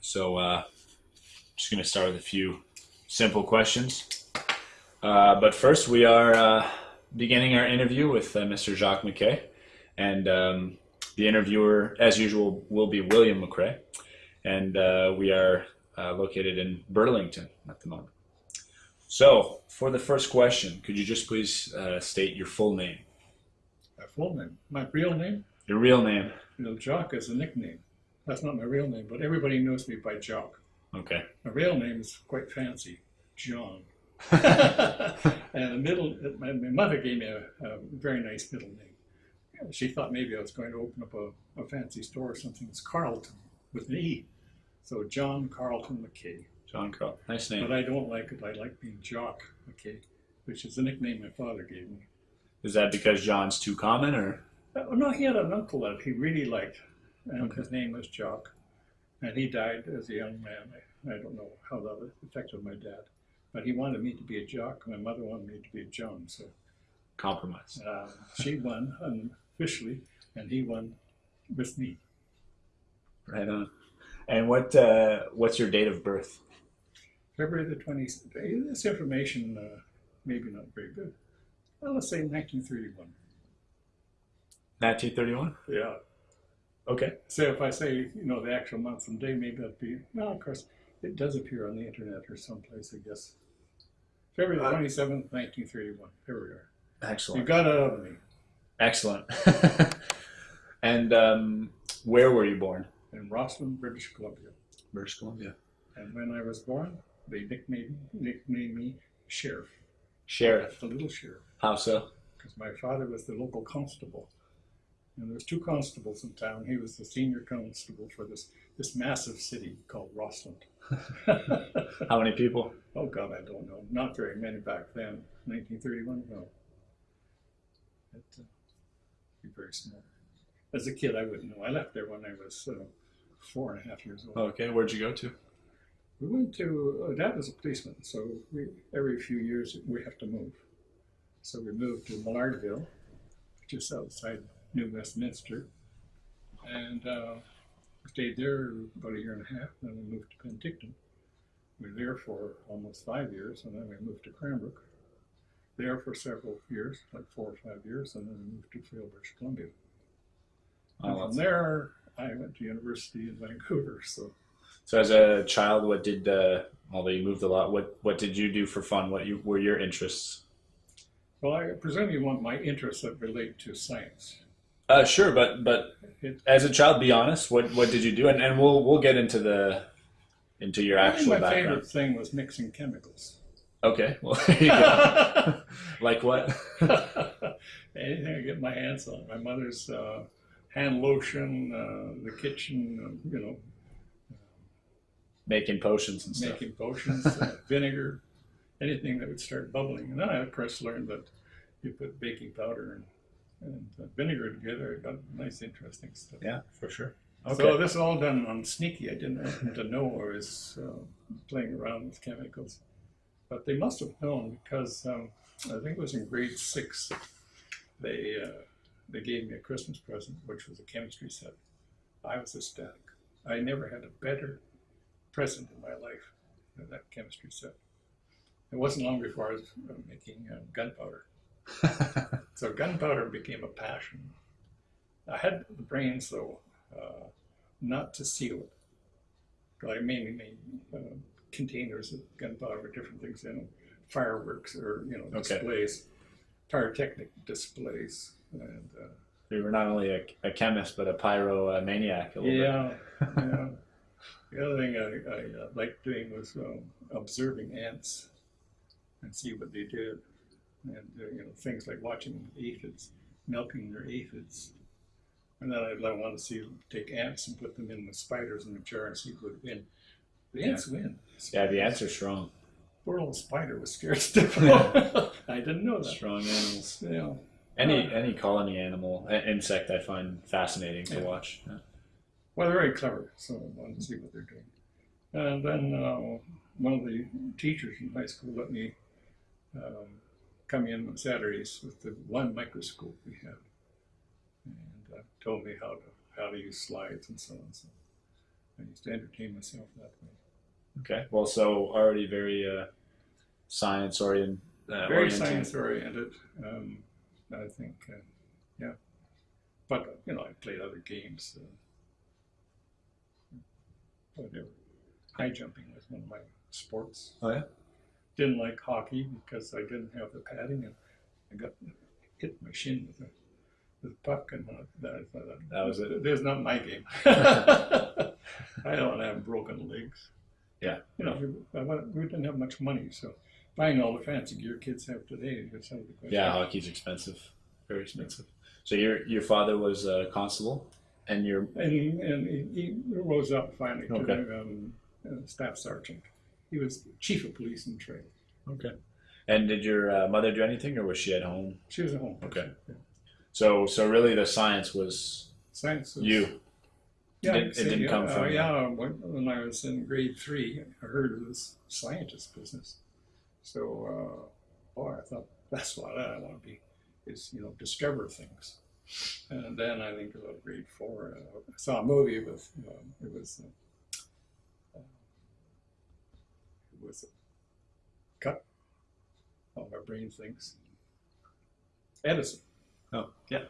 So, uh, just going to start with a few simple questions. Uh, but first, we are uh, beginning our interview with uh, Mr. Jock McKay. And um, the interviewer, as usual, will be William McRae. And uh, we are uh, located in Burlington at the moment. So, for the first question, could you just please uh, state your full name? My full name. My real name? Your real name. You know, Jock is a nickname. That's not my real name, but everybody knows me by Jock. Okay. My real name is quite fancy, John. and the middle, my, my mother gave me a, a very nice middle name. She thought maybe I was going to open up a, a fancy store or something. It's Carlton with an E. So John Carlton McKay. John Carl. Nice name. But. I don't like it. I like being Jock McKay, which is the nickname my father gave me. Is that because John's too common, or Uh, no, he had an uncle that he really liked, and his name was Jock. And he died as a young man. I, I don't know how that affected my dad. But he wanted me to be a jock. My mother wanted me to be a John. So compromise? uh, she won unofficially, and he won with me. Right on. And what uh, what's your date of birth? February the 20th. This information, uh, maybe not very good. Well, let's say 1931. 1931. Yeah. Okay. So if I say, you know, the actual month and day, maybe that'd be, well, of course, it does appear on the internet or someplace, I guess. February Uh, 27th, 1931. Here we are. Excellent. You got it out of me. Excellent. and um, where were you born? In Rossland, British Columbia. British Columbia. And when I was born, they nicknamed, nicknamed me Sheriff. Sheriff. The little sheriff. How so? Because my father was the local constable. And there was two constables in town. He was the senior constable for this, this massive city called Rossland. How many people? Oh God, I don't know. Not very many back then. 1931, no. It, uh, be very small. As a kid, I wouldn't know. I left there when I was uh, four and a half years old. Okay. Where'd you go to? We went to. Uh, Dad was a policeman, so we every few years we have to move. So we moved to Maillardville, just outside New Westminster, and uh, stayed there about a year and a half. Then we moved to Penticton. We were there for almost five years, and then we moved to Cranbrook. There for several years, like four or five years, and then we moved to Field, British Columbia. And Oh, from there, I went to university in Vancouver. So So, as a child, what did? Uh, although you moved a lot, what what did you do for fun? What you, were your interests? Well, I presume you want my interests that relate to science. Uh, sure, but but as a child, be honest. What what did you do? And and we'll we'll get into the into your I think actual my background. favorite thing was mixing chemicals. Okay. Well, there you go. like what? Anything I get my hands on. My mother's uh, hand lotion, uh, the kitchen, uh, you know, Making potions and stuff. making potions, uh, vinegar, anything that would start bubbling. And then I, of course, learned that you put baking powder and, and uh, vinegar together. It got nice, interesting stuff. Yeah, for sure. Okay. So this is all done on sneaky. I didn't happen to know I was uh, playing around with chemicals, but they must have known because um, I think it was in grade six. They uh, they gave me a Christmas present, which was a chemistry set. I was ecstatic. I never had a better present in my life than that chemistry set. It wasn't long before I was uh, making uh, gunpowder. So gunpowder became a passion. I had the brains, though, uh, not to seal it. I mainly made uh, containers of gunpowder with different things in them, fireworks or you know Okay. displays, pyrotechnic displays, and uh, you were not only a, a chemist, but a pyromaniac. A little yeah, yeah. The other thing I, I uh, liked doing was um, observing ants and see what they did, and uh, you know things like watching aphids, milking their aphids, and then I'd I want to see take ants and put them in with spiders in a jar and see who would win. The ants win. bit. Yeah, the ants are strong. Poor little spider was scared stiff. I didn't know that. Strong animals. Yeah. Any any colony animal, insect, I find fascinating to Yeah. watch. Yeah. Well, they're very clever, so I wanted to see what they're doing. And then uh, one of the teachers in high school let me um, come in on Saturdays with the one microscope we had, and uh, told me how to how to use slides and so on. So I used to entertain myself that way. Okay. Well, so already very uh, science oriented. Uh, Very oriented. science oriented. Um, I think, uh, yeah. But you know, I played other games. Uh. High jumping was one of my sports. Oh yeah. Didn't like hockey because I didn't have the padding, and I got hit my shin with a with a puck, and uh, that, that, That was it. There's not my game. I don't have broken legs. Yeah. You know, we, we didn't have much money, so buying all the fancy gear kids have today is out of the question. Yeah, hockey's expensive, very expensive. So your your father was a constable, and your And, he, and he, he rose up finally to Okay. the um, uh, staff sergeant. He was chief of police in Trail. okay. And did your uh, mother do anything, or was she at home? She was at home. Okay. Yeah. So so really, the science was Science was, you. Yeah, It- it didn't yeah, come uh, from- yeah. When, when I was in grade three, I heard of this scientist business. So, uh, boy, I thought that's what I want to be, is you know discover things. And then I think about grade four, uh, I saw a movie with um, it was uh, uh, it cut. All my brain thinks. Edison. Oh yeah.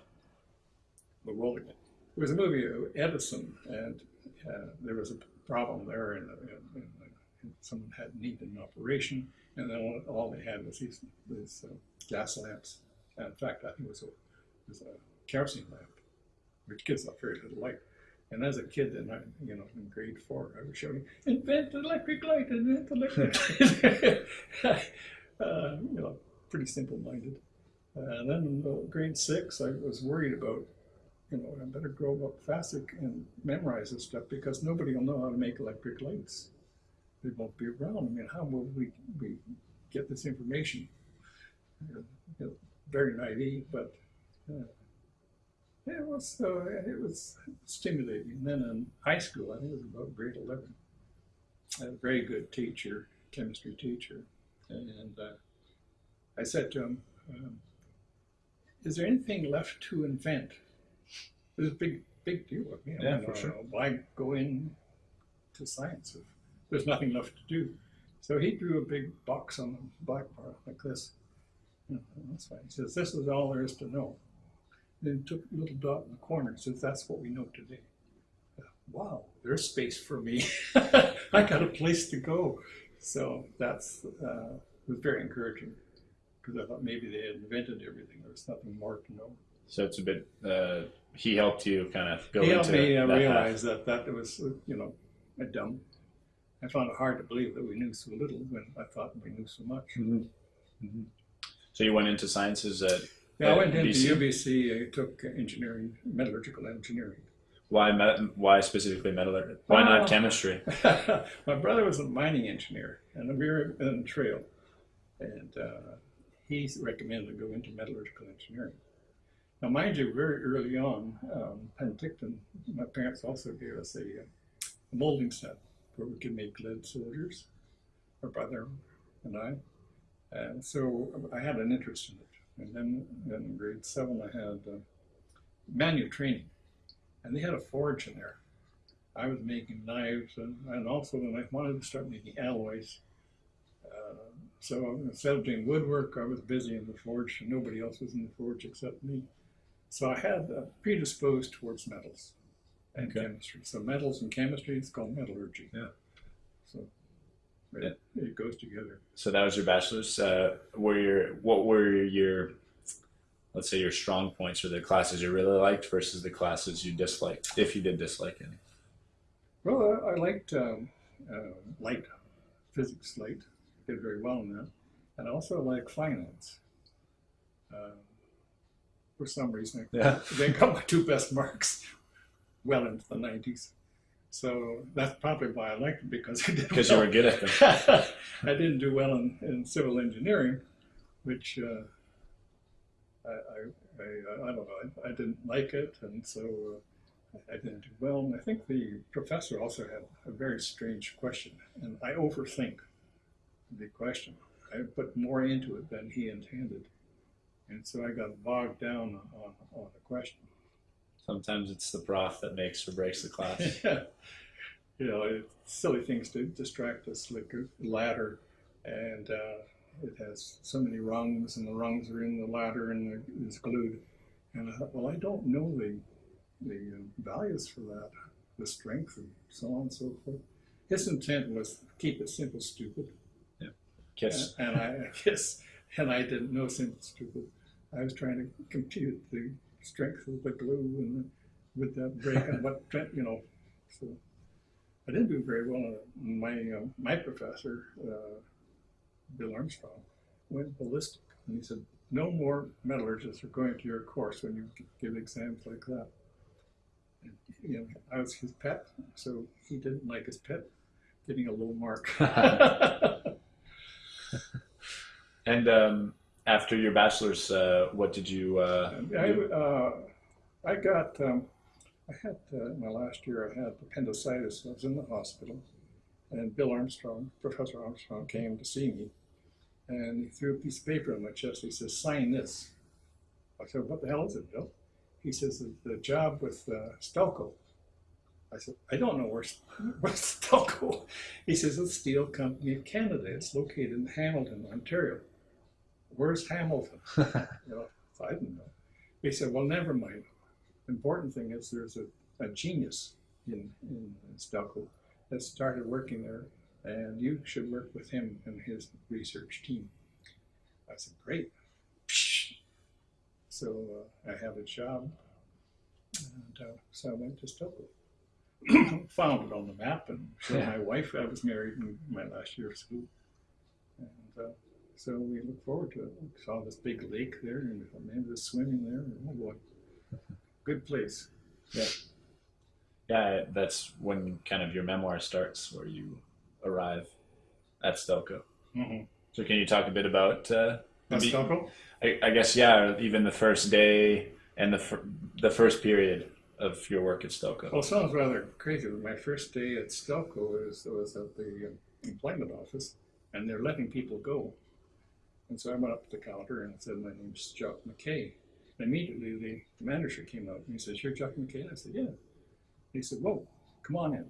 the again. It was a movie of Edison, and uh, there was a problem there, and, and, and, and someone had needed an operation, and then all, all they had was these, these uh, gas lamps. And in fact, I think it was a, it was a kerosene lamp, which gives off very little light. And as a kid, then I, you know, in grade four, I was shouting, "Invent electric light! Invent electric light!" uh, you know, pretty simple-minded. Uh, and then in uh, grade six, I was worried about you know, I better grow up faster and memorize this stuff because nobody will know how to make electric lights. They won't be around. I mean, how will we, we get this information? You know, very naive, but uh, it was uh, it was stimulating. And then in high school, I think it was about grade eleven. I had a very good teacher, chemistry teacher, and uh, I said to him, um, "Is there anything left to invent?" It was a big, big deal with me. I Yeah, for "Uh, sure. Why go in to science if there's nothing left to do? So he drew a big box on the blackboard like this. "Yeah, that's fine. He says, this is all there is to know. Then he took a little dot in the corner and says, that's what we know today. Wow, there's space for me. I got a place to go. So that's uh, was very encouraging because I thought maybe they had invented everything. There was nothing more to know. So it's a bit. Uh, he helped you kind of go he into helped me uh, that path. realize that that was, uh, you know, a dumb. I found it hard to believe that we knew so little when I thought we knew so much. Mhm. Mhm. So you went into sciences at Yeah, I went into BC? UBC. I took engineering, metallurgical engineering. why met, why specifically metallurgy? Why Oh. not chemistry? My brother was a mining engineer, and we were in Trail, and uh, he recommended to go into metallurgical engineering. Now, mind you, very early on, um, Penticton, my parents also gave us a, uh, a molding set where we could make lead soldiers, my brother and I. And so I had an interest in it. And then in grade seven, I had uh, manual training, and they had a forge in there. I was making knives, and, and also then I wanted to start making alloys. Uh, so instead of doing woodwork, I was busy in the forge, and nobody else was in the forge except me. So I had uh, predisposed towards metals and Okay. chemistry. So metals and chemistry, it's called metallurgy. Yeah. It, it goes together. So that was your bachelor's. Uh, were your what were your let's say your strong points or the classes you really liked versus the classes you disliked, if you did dislike any? Well, I, I liked um, uh, light, physics light. Did very well in that. And I also like finance. Um, for some reason, Yeah. they got my two best marks well into the 90s. So that's probably why I liked it because I did Because you were good at them. I didn't do well in, in civil engineering, which uh, I, I, I, I don't know, I, I didn't like it, and so uh, I didn't do well. And I think the professor also had a very strange question, and I overthink the question. I put more into it than he intended, and so I got bogged down on, on the question. Sometimes it's the prof that makes or breaks the class. yeah, you know, it, silly things to distract us, like a ladder, and uh, it has so many rungs, and the rungs are in the ladder and it's glued. And I thought, well, I don't know the the um, values for that, the strength, and so on and so forth. His intent was keep it simple, stupid. Yeah. Kiss. And I I guess, and I didn't know simple stupid. I was trying to compute the strength of the glue and with that break and what you know. So I didn't do very well. on. My uh, my professor, uh, Bill Armstrong, went ballistic, and he said, "No more metallurgists are going to your course when you give exams like that." And, you know, I was his pet, so he didn't like his pet getting a low mark. And um, after your bachelor's, uh, what did you uh, I, uh, I got, um, I had, uh, my last year, I had appendicitis. I was in the hospital. And Bill Armstrong, Professor Armstrong, came to see me. And he threw a piece of paper in my chest. He says, sign this. I said, what the hell is it, Bill? He says, the, the job with uh, Stelco. I said, I don't know where, where's Stelco. He says, it's the Steel Company of Canada. It's located in Hamilton, Ontario. Where's Hamilton? You know, I didn't know. He said, well, never mind. Important thing is there's a, a genius in, in Stelco that started working there, and you should work with him and his research team. I said, great. So uh, I have a job, and uh, so I went to Stelco. Found it on the map, and showed Yeah. my wife. I was married in my last year of school, and uh, so we look forward to it. We saw this big lake there, and man was swimming there. Oh boy, good place. Yeah, yeah. that's when kind of your memoir starts, where you arrive at Stelco. Mm-hmm. So can you talk a bit about? Uh, maybe- Stelco. I, I guess yeah, even the first day and the fir- the first period of your work at Stelco. Well, it sounds rather crazy. My first day at Stelco was, was at the employment office, and they're letting people go. And so I went up to the counter and said, "My name's Jock McKay." And immediately the manager came out and he says, "You're Jock McKay?" I said, "Yeah." He said, "Whoa, come on in."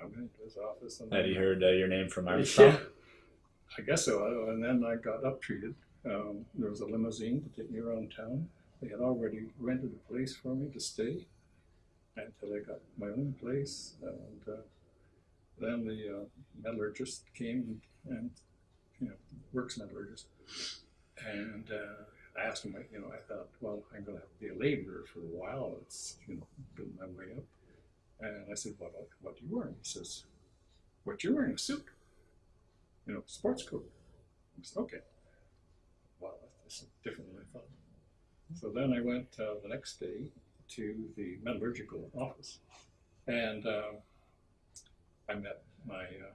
I went into his office and Had he heard uh, your name from Armstrong? Yeah, I guess so. And then I got up treated. Um, there was a limousine to take me around town. They had already rented a place for me to stay until I got my own place. And uh, then the uh, metallurgist came and, you know, works metallurgist. And uh, I asked him, you know, I thought, well, I'm going to have to be a laborer for a while. It's, you know, building my way up. And I said, what, what do you wear? He says, what you're wearing, a suit you know, sports coat. I said, okay. Wow, this is different than I thought. So then I went uh, the next day to the metallurgical office, and uh, I met my uh,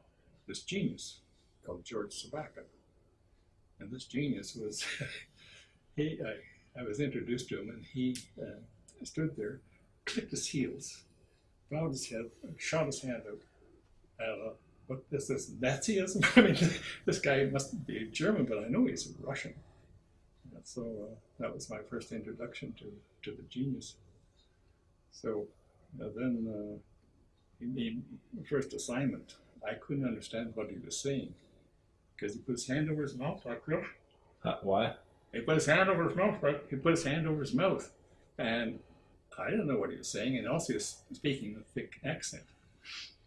this genius called George Sabaka. And this genius was he. I, I was introduced to him, and he uh, stood there, clicked his heels, bowed his head, shot his hand out. Uh, what is this Nazism? I mean, this guy must be German, but I know he's Russian. And so uh, that was my first introduction to, to the genius. So uh, then uh, he made the first assignment. I couldn't understand what he was saying because he put his hand over his mouth like this. Uh, why? He put his hand over his mouth, right? He put his hand over his mouth. And I didn't know what he was saying, and also he was speaking with a thick accent.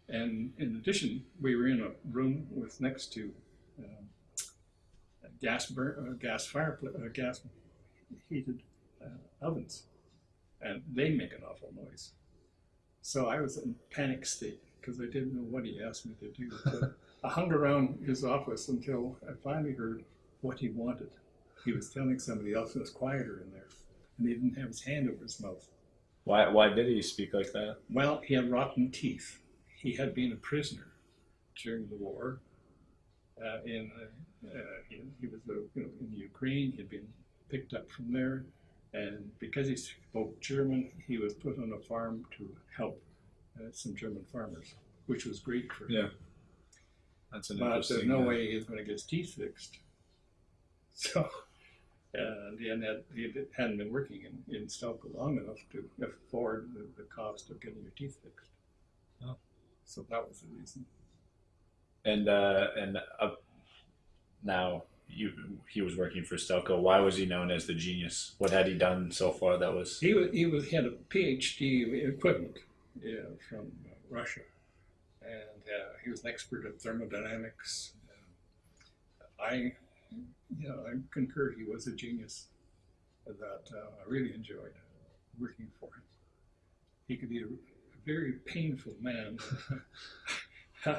And in addition, we were in a room with next to um, gas burn, uh, gas fireplace, uh, gas heated uh, ovens, and they make an awful noise. So I was in panic state because I didn't know what he asked me to do. I hung around his office until I finally heard what he wanted. He was telling somebody else who was quieter in there, and he didn't have his hand over his mouth. Why? Why did he speak like that? Well, he had rotten teeth. He had been a prisoner during the war. Uh, in uh, uh, he, he was uh, you know in Ukraine. He had been picked up from there, and because he spoke German, he was put on a farm to help uh, some German farmers, which was great for him. Yeah. That's an But there's no uh, way he's going to get his teeth fixed. So, and he hadn't, he hadn't been working in, in Stelco long enough to afford the, the cost of getting your teeth fixed. So that was the reason. And uh, and uh, now you he was working for Stelco. Why was he known as the genius? What had he done so far that was? He was, he was had a PhD equivalent yeah, from uh, Russia, and uh, he was an expert at thermodynamics. I, you know, I concur he was a genius that uh, I really enjoyed working for him. He could be a, a very painful man. uh,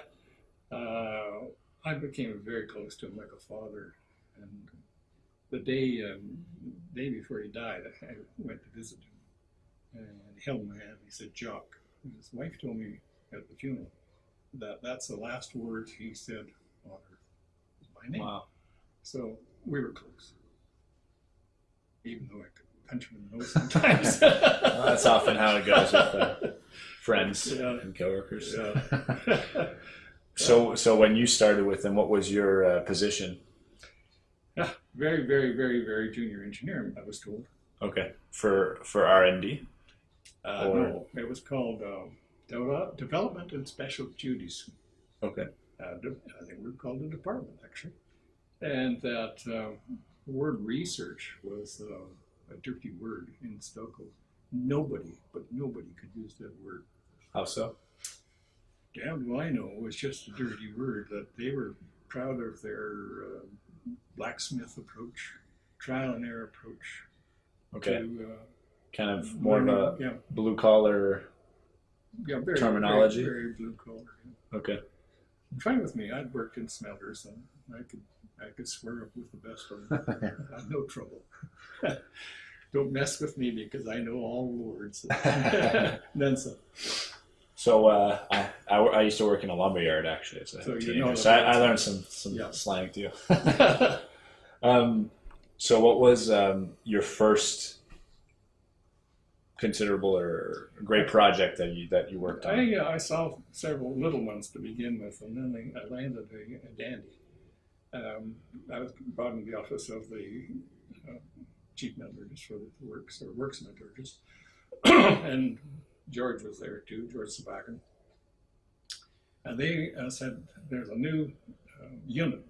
I became very close to him like a father, and the day um, day before he died, I went to visit him, and he held my hand. He said, "Jock." And his wife told me at the funeral that that's the last words he said on earth. My name. Wow. So we were close, even though I could punch him in the nose sometimes. Well, that's often how it goes with uh, friends Yeah. and coworkers. Yeah. So so when you started with them, what was your uh, position? Yeah, very, very, very, very junior engineer, I was told. Okay, for for R and D. Uh, Or- no, it was called um, De- Development and Special Duties. Okay. Uh, I think we called it department, actually. And that uh, word research was uh, a dirty word in Stelco. Nobody, but nobody could use that word. How so? Damn do I know it was just a dirty word that they were proud of their uh, blacksmith approach, trial and error approach Okay, to uh, kind of more of a yeah, blue collar. Yeah, very, terminology? very, very blue collar. Okay. Fine with me. I'd worked in smelters and I could I could swear up with the best of them. Had no trouble. Don't mess with me because I know all the words. then some. So uh, I, I I used to work in a lumber yard actually as a So you teenager, know so I, I learned some some Yeah. slang too. um, so what was um, your first considerable or great project that you that you worked on? I, uh, I saw several little ones to begin with, and then I landed a, a dandy. Um, I was brought in the office of the uh, chief metallurgist for the works or works metallurgist, and George was there too, George Sabakan. And they uh, said there's a new unit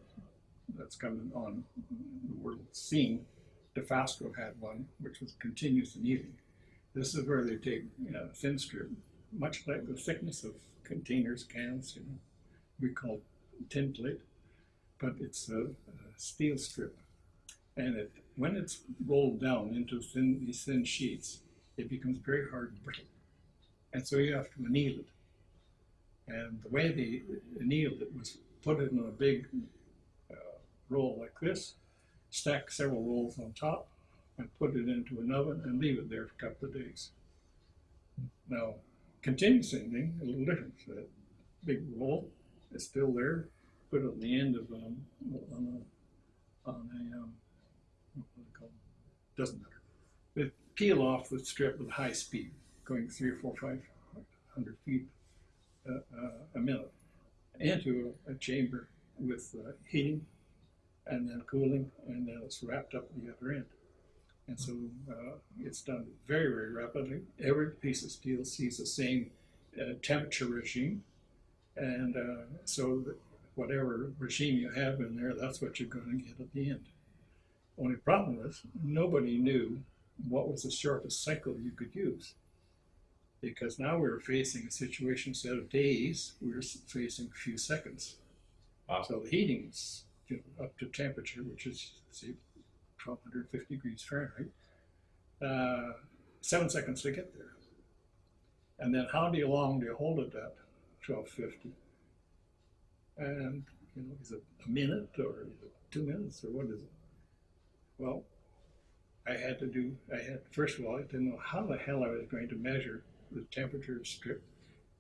that's coming on the world scene. Dofasco had one, which was continuous annealing. This is where they take you know, thin strip, much like the thickness of containers, cans, you know, we call tin plate, but it's a, a steel strip. And it, when it's rolled down into thin, these thin sheets, it becomes very hard and brittle. And so you have to anneal it. And the way they annealed it was put it in a big uh, roll like this, stack several rolls on top, and put it into an oven and leave it there for a couple of days. Now, continuous annealing, a little different. That big roll is still there, put it on the end of um, on a, on a um, what do they call it? Doesn't matter. They peel off the strip with high speed, going three or four, five hundred feet uh, uh, a minute, into a, a chamber with uh, heating and then cooling, and then it's wrapped up at the other end. And so uh, it's done very, very rapidly. Every piece of steel sees the same uh, temperature regime. And uh, so whatever regime you have in there, that's what you're going to get at the end. Only problem is nobody knew what was the shortest cycle you could use. Because now we were facing a situation instead of days, we were facing a few seconds. Wow. So the heating's you know, up to temperature, which is say 1250 degrees Fahrenheit, uh, seven seconds to get there. And then how do you long do you hold it at 1250? And you know, is it a minute or two minutes or what is it? Well, I had to do. I had first of all, I didn't know how the hell I was going to measure the temperature strip.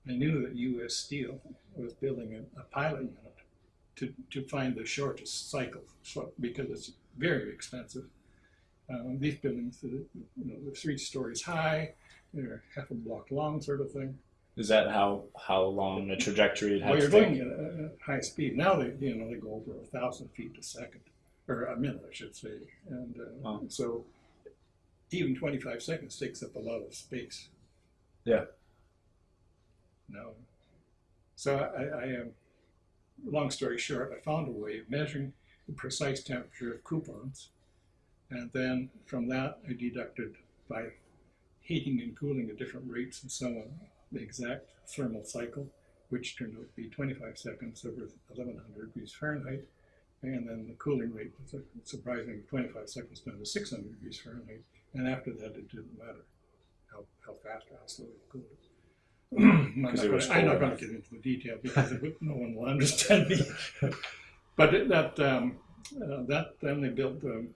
I knew that U.S. Steel was building a, a pilot unit to, to find the shortest cycle, because it's very expensive. Um, these buildings, uh, you know, they're three stories high, they're half a block long, sort of thing. Is that how how long the trajectory it had Well, you're going at high speed. Now they, you know, they go over a thousand feet a second, or a minute, I should say. And uh, so even 25 seconds takes up a lot of space. Yeah. Now, So I, I am, long story short, I found a way of measuring the precise temperature of coupons. And then from that, I deducted by heating and cooling at different rates and so on, the exact thermal cycle, which turned out to be 25 seconds over 1100 degrees Fahrenheit. And then the cooling rate was a surprising 25 seconds down to 600 degrees Fahrenheit. And after that, it didn't matter how, how fast or how slow it cooled. I'm not 'Cause it was gonna- I'm not going to get into the detail because would, no one will understand me. but that um, uh, that then they built the,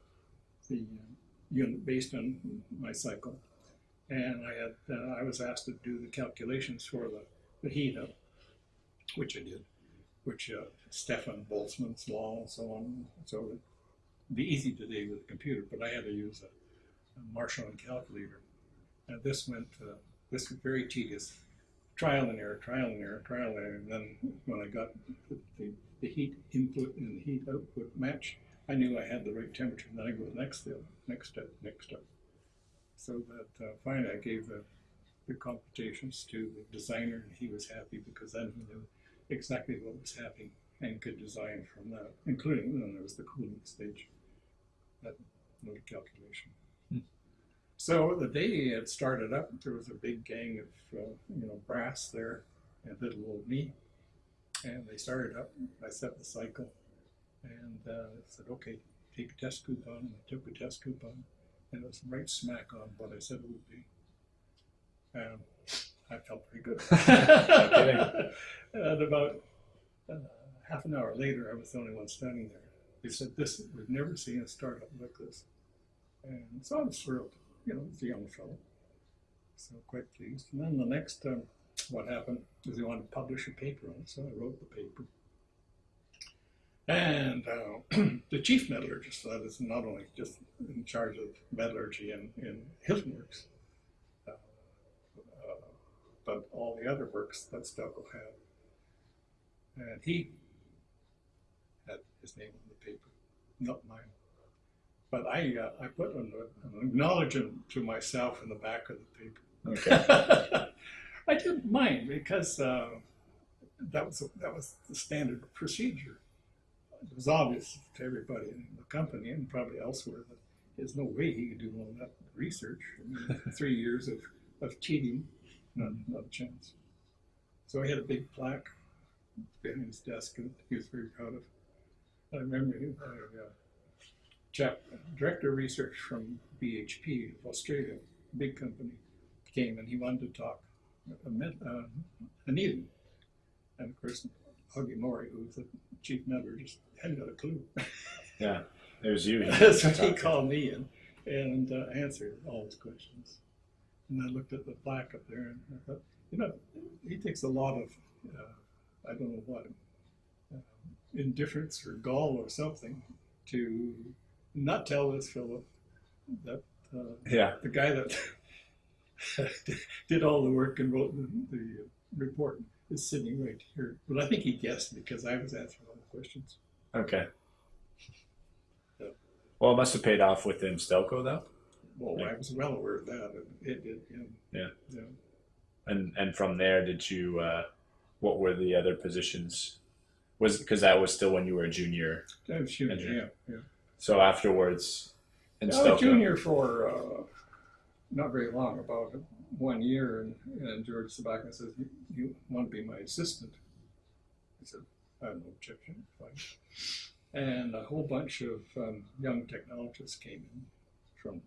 the unit based on my cycle, and I had uh, I was asked to do the calculations for the, the heat up, which I did, which uh, Stefan Boltzmann's law and so on. So it'd be easy today with a computer, but I had to use a, a Marchant calculator, and this went uh, this was very tedious trial and error, trial and error, trial and error. And then when I got the, the, heat input and the heat output match, I knew I had the right temperature. And then I go next step, next step, next step. So that uh, finally I gave the, the computations to the designer, and he was happy because then he knew exactly what was happening and could design from that, including then there was the cooling stage, that little calculation. So the day it started up, there was a big gang of uh, you know brass there, and little old me, and they started up. I set the cycle, and uh, I said, "Okay, take a test coupon." And I took a test coupon, and it was right smack on what I said it would be. And I felt pretty good. and about uh, half an hour later, I was the only one standing there. They said, "This we've never seen a startup like this," and so I was thrilled you know, it's a young fellow. So quite pleased. And then the next, um, what happened was he wanted to publish a paper on it, so I wrote the paper. And uh, the chief metallurgist, that is not only just in charge of metallurgy in, in Hilton Works, uh, uh, but all the other works that Stelco had. And he had his name on the paper, not mine. But I, uh, I put an, an acknowledgement to myself in the back of the paper. Okay. I didn't mind because uh, that was that was the standard procedure. It was obvious to everybody in the company and probably elsewhere that there's no way he could do all that research. I mean, three years of, of cheating, not, not a chance. So he had a big plaque behind his desk and he was very proud of. I remember him, uh, chap, director of research from BHP of Australia, big company, came and he wanted to talk uh, Anita. And of course, Huggy Maury, who was the chief member, just hadn't got a clue. Yeah, it was you. so he called me in and uh, answered all his questions. And I looked at the plaque up there and I thought, you know, he takes a lot of, uh, I don't know what, uh, indifference or gall or something to not tell this Philip, that uh, Yeah, the guy that did all the work and wrote the, the report is sitting right here. But I think he guessed because I was answering all the questions. okay. Yeah. Well, it must have paid off within Stelco, though. Well, Yeah. I was well aware of that. It, it did. Yeah. Yeah. Yeah. And and from there, did you? Uh, what were the other positions? Was because that was still when you were a junior. I was junior. Yeah. Yeah. So afterwards, in I was junior for uh, not very long, about one year, and, and George Sabaka says, you, "You want to be my assistant?" I said, "I have no objection, fine." And a whole bunch of um, young technologists came in from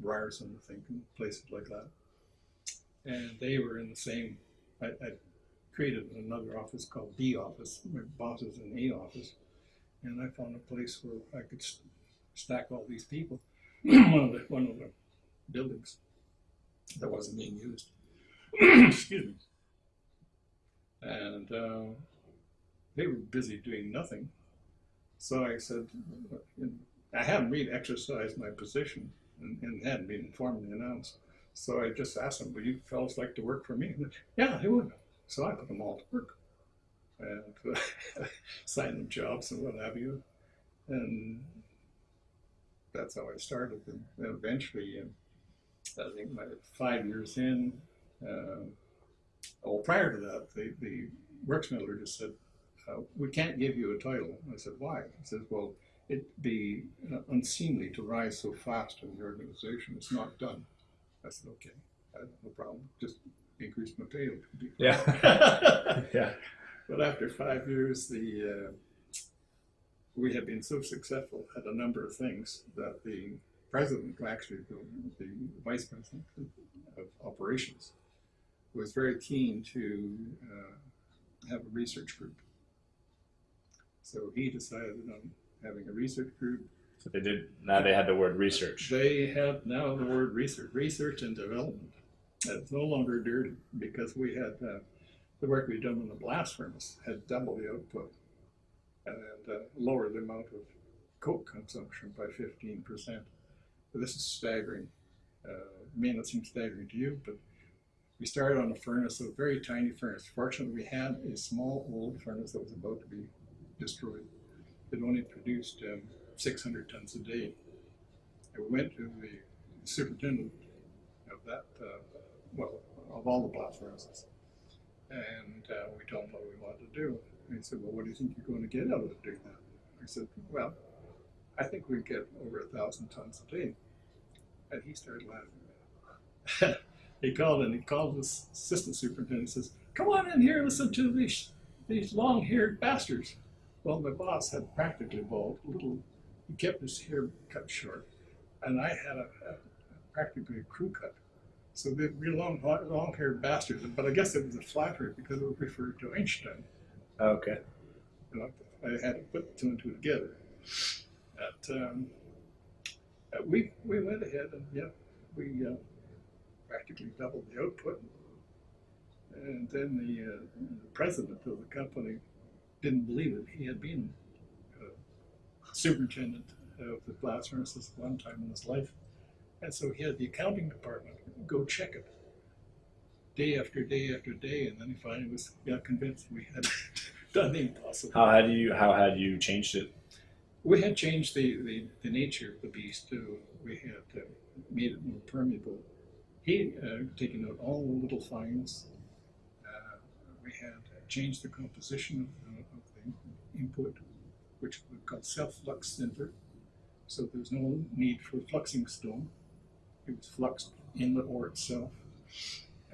Ryerson, I think, and places like that, and they were in the same. I, I created another office called D office. My boss was in A office, and I found a place where I could stack all these people. one of the one of the buildings that wasn't being used. Excuse me. And uh, they were busy doing nothing. So I said, I hadn't really exercised my position and, and hadn't been formally announced. So I just asked them, would you fellows like to work for me? And, yeah, they would. So I put them all to work and uh, signed them jobs and what have you. And that's how I started. And eventually, um, I think my five years in, uh, well, prior to that, the, the works metallurgist said, uh, "We can't give you a title." I said, "Why?" He says, "Well, it'd be uh, unseemly to rise so fast in the organization. It's not done." I said, "Okay, I no problem. Just increase my pay." Yeah. yeah. But after five years, the uh, we had been so successful at a number of things that the president, actually the, the vice president of operations, was very keen to uh, have a research group. So he decided on having a research group. So they did. Now they had the word research. They have now the word research, research and development. It's no longer dirty because we had uh, the work we'd done in the blast furnace had double the output and uh, lower the amount of coke consumption by 15%. This is staggering. Uh, may not seem staggering to you, but we started on a furnace, a very tiny furnace. Fortunately, we had a small old furnace that was about to be destroyed. It only produced um, 600 tons a day. And we went to the superintendent of that, uh, well, of all the blast furnaces, and uh, we told him what we wanted to do. And he said, Well, what do you think you're going to get out of doing that? I said, Well, I think we get over a thousand tons a day. And he started laughing. he called and he called his assistant superintendent and says, Come on in here, and listen to these these long haired bastards. Well, my boss had practically bald, little he kept his hair cut short. And I had a, a practically a crew cut. So they real long long haired bastards. But I guess it was a flattery because it was referred to Einstein. Okay. You know, I had to put two and two together. At, um, uh, we we went ahead and yeah, we uh, practically doubled the output. And then the, uh, the president of the company didn't believe it. He had been uh, superintendent of the blast furnaces one time in his life, and so he had the accounting department go check it day after day after day, and then he finally was got convinced we had done the impossible. How had you how had you changed it? We had changed the, the, the nature of the beast. Too. We had uh, made it more permeable. He uh, taken out all the little fines. Uh, we had changed the composition of, uh, of the input, which we called self-flux sinter. So there's no need for fluxing stone. It was fluxed in the ore itself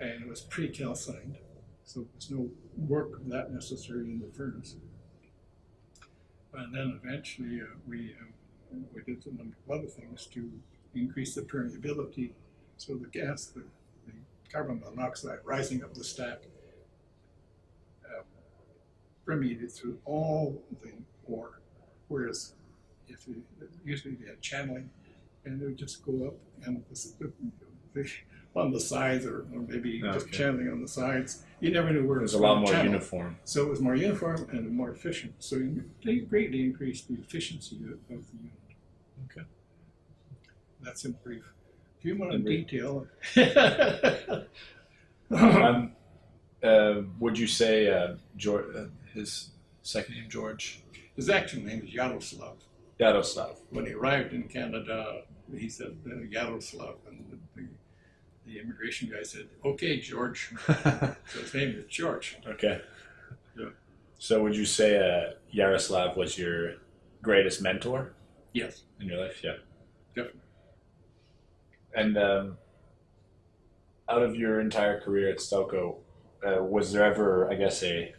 and it was pre-calcined, so there's no work of that necessary in the furnace. And then eventually uh, we uh, we did a number of other things to increase the permeability, so the gas, the, the carbon monoxide rising up the stack, uh, permeated through all the ore, whereas if you, usually they had channeling, and it would just go up, and the, the, on the sides or, or maybe just channeling on the sides. You never knew where It it was was a lot more channel. uniform. So it was more uniform and more efficient. So they greatly increased the efficiency of, of the unit. Okay. That's in brief. If you want In to brief. detail, Um, uh, would you say uh, George, uh, his second name George his actual name is Yaroslav. Yaroslav? When he arrived in Canada, he said uh, Yaroslav, and the, the, the immigration guy said, "Okay, George." So his name is George. okay. Yeah. So would you say uh, Yaroslav was your greatest mentor Yes, in your life? Yeah. definitely. And um, out of your entire career at Stelco, uh, was there ever, I guess, a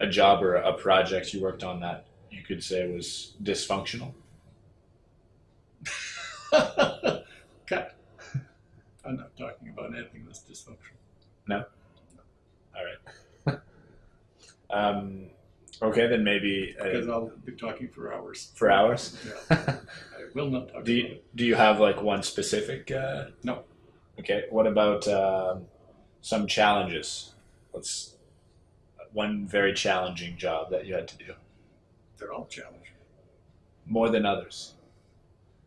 a job or a project you worked on that you could say was dysfunctional? Cut. I'm not talking about anything that's dysfunctional. No. All right. um, okay, then maybe Because uh, I'll be talking for hours. for hours. Yeah, I will not talk do about you, it. do you have like one specific? Uh, No. Okay. What about um, some challenges? Let's one very challenging job that you had to do They're all challenging. more than others.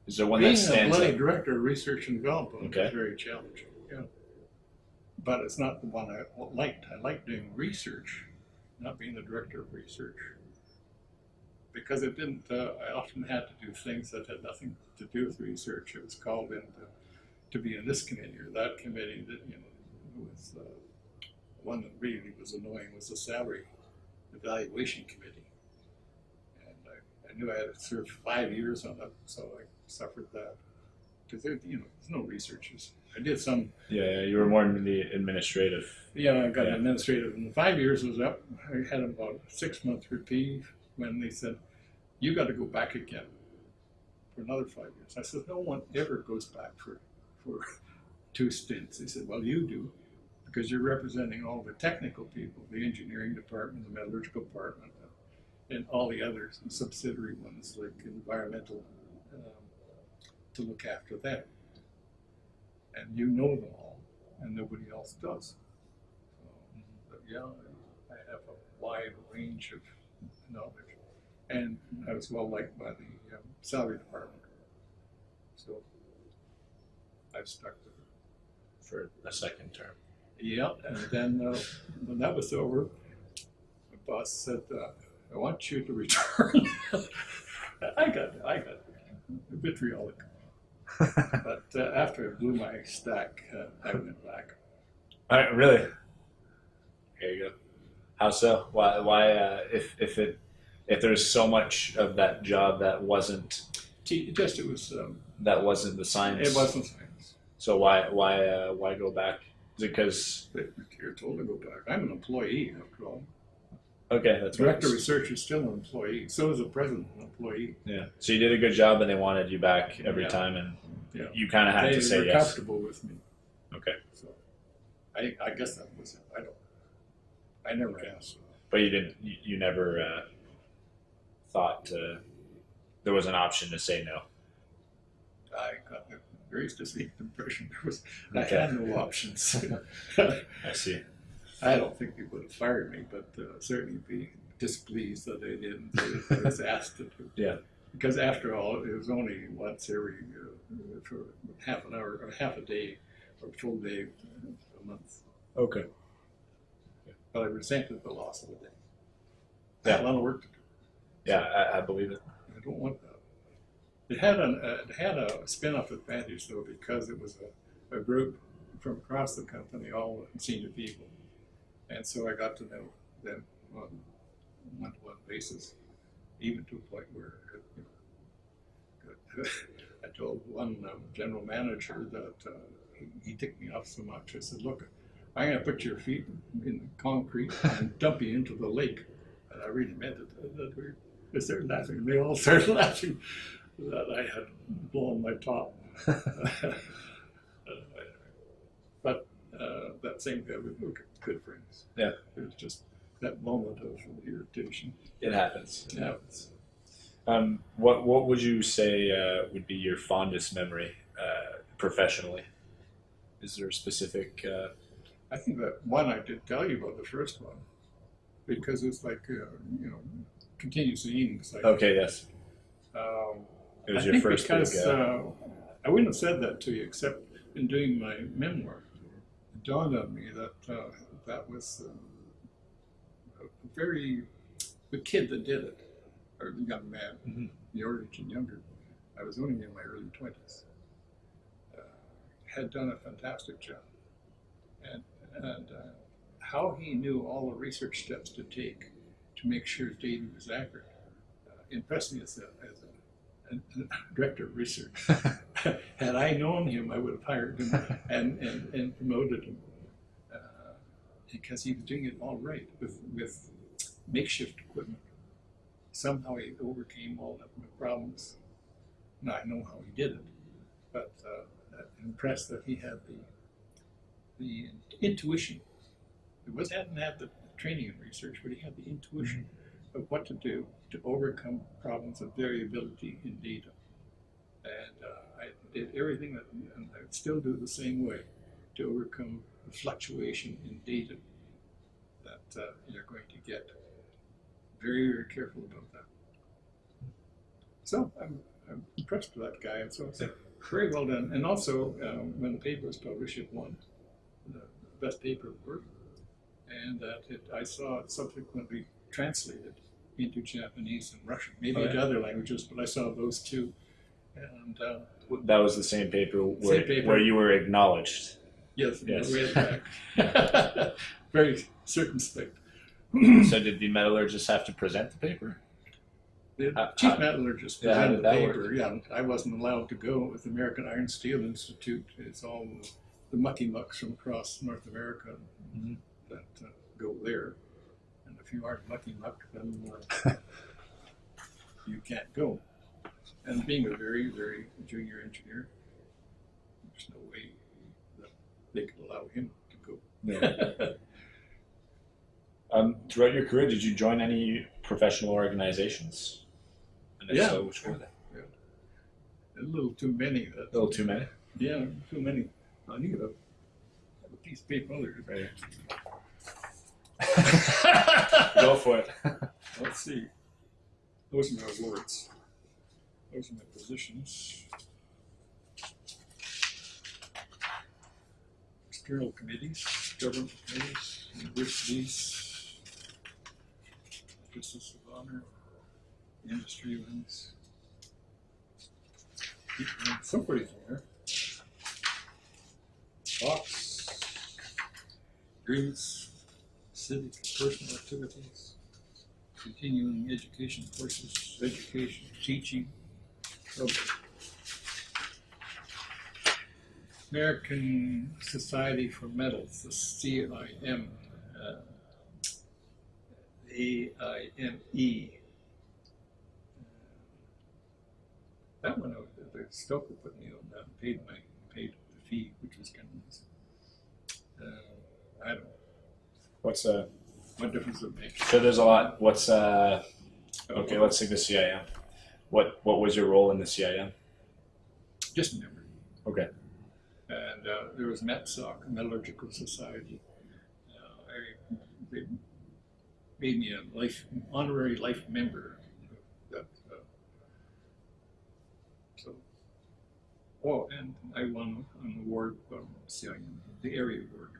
Is there one Being that a stands bloody out? director of research and development Okay. is very challenging. But it's not the one I liked. I liked doing research, not being the director of research. Because it didn't, uh, I often had to do things that had nothing to do with research. It was called in to, to be in this committee or that committee that, you know, was, uh, one that really was annoying was the salary evaluation committee. And I, I knew I had to serve five years on it, so I suffered that. Because you know, there's no researchers. I did some, Yeah, yeah, you were more in the administrative. Yeah, I got Yeah. administrative, and the five years was up. I had about a six month reprieve when they said, "You got to go back again for another five years." I said, "No one ever goes back for for two stints." They said, "Well, you do." Because you're representing all the technical people, the engineering department, the metallurgical department, and all the other subsidiary ones like environmental, um, to look after them. And you know them all, and nobody else does. So, but yeah, I have a wide range of knowledge, and I was well liked by the um, salary department. So I've stuck with it. for a second term. Yeah, and then uh, when that was over, my boss said, uh, "I want you to return." I got, I got vitriolic, but uh, after I blew my stack, uh, I went back. All right, really? There you go. How so? Why? Why? Uh, if if it if there's so much of that job that wasn't T- just it was, um, that wasn't the science. it wasn't science. So why why uh, why go back? Is it because You're told to go back. I'm an employee after all. okay that's what Director of it is. research is still an employee. So is the president an employee. yeah. So you did a good job and they wanted you back every Yeah. time and Yeah. you kind of had to say were yes. comfortable with me. Okay, So I, I guess that was it. I don't. I never asked. but you didn't. You, you never uh, thought there was an option to say no. I got a very distinct impression there was I Okay. had no options. I see. I don't think they would have fired me, but uh, certainly be displeased that they didn't. I was asked to. do. Yeah. Because after all, it was only once every uh, for half an hour or half a day or a full day a month. Okay. But I resented the loss of a day. I Yeah. had a lot of work to do. Yeah, I, I believe it. I don't want that. It had an uh, it had a spin-off advantage though because it was a, a group from across the company, all senior people, and so I got to know them on a one-to-one basis, even to a point where you know, I told one um, general manager that uh, he, he ticked me off so much. I said, "Look, I'm going to put your feet in the concrete and dump you into the lake," and I really meant it. That we they started laughing. They all started laughing that I had blown my top. but uh, that same guy, we were good friends. Yeah. It was just that moment of irritation. It happens. It happens. Um, what what would you say uh, would be your fondest memory uh, professionally? Is there a specific? Uh, I think that one I did tell you about the first one because it's like uh, you know continuous annealing. Like, okay, yes, um, it was I your first because big. Uh, uh, I wouldn't have said that to you except in doing my memoir. It dawned on me that uh, that was uh, a very the kid that did it, or the young man, Mhm. the age and younger. I was only in my early twenties. Uh, had done a fantastic job, and and uh, how he knew all the research steps to take to make sure his data was accurate uh, impressed me as a, as a director of research. Had I known him, I would have hired him and, and, and promoted him uh, because he was doing it all right with, with makeshift equipment. Somehow he overcame all of the problems. Now I know how he did it, but uh, I'm impressed that he had the the intuition. He was hadn't had the training in research, but he had the intuition of what to do to overcome problems of variability in data. And uh, I did everything that, and I still do the same way to overcome the fluctuation in data that uh, you're going to get. Very, very careful about that. So I'm, I'm impressed with that guy, and so it's very well done. And also, um, when the paper was published, it won the best paper award, and that it, I saw it subsequently translated into Japanese and Russian, maybe Oh, into other languages, but I saw those two. And uh, that was the same paper where, Same paper. where you were acknowledged. yes, Yes. very circumspect. So did the metallurgist have to present the paper? The How- chief how- metallurgist yeah, presented did the paper. work? Yeah, I wasn't allowed to go with the American Iron Steel Institute. It's all the, the mucky mucks from across North America Mhm. that uh, go there. And if you aren't mucky muck, then uh, you can't go. And being a very, very junior engineer, there's no way that they could allow him to go. Um, throughout your career, did you join any professional organizations? And Yeah. so, which were they? a little too many. A little too many. yeah, too many. I need a, a piece of paper. there. Right. Go for it. Let's see. Those are my awards. Those are my positions. External committees, government committees, universities, justice of honor, industry ones. Somebody's there. Fox, grants, civic personal activities continuing education courses, education, teaching. American Society for Metals, the CIM, uh, AIME. That one, uh, the Stoker put me on that, and paid my, paid the fee, which was kind of nice. Uh, I don't, know. What's uh? what difference does it make? So there's a lot. What's uh? Okay, let's take the CIM. What what was your role in the CIM? Just a member. Okay. And uh, there was METSOC, Metallurgical Society. Uh, I, they made me a life honorary life member. of That, uh, so, oh, and I won an award from CIM, the Airey Award.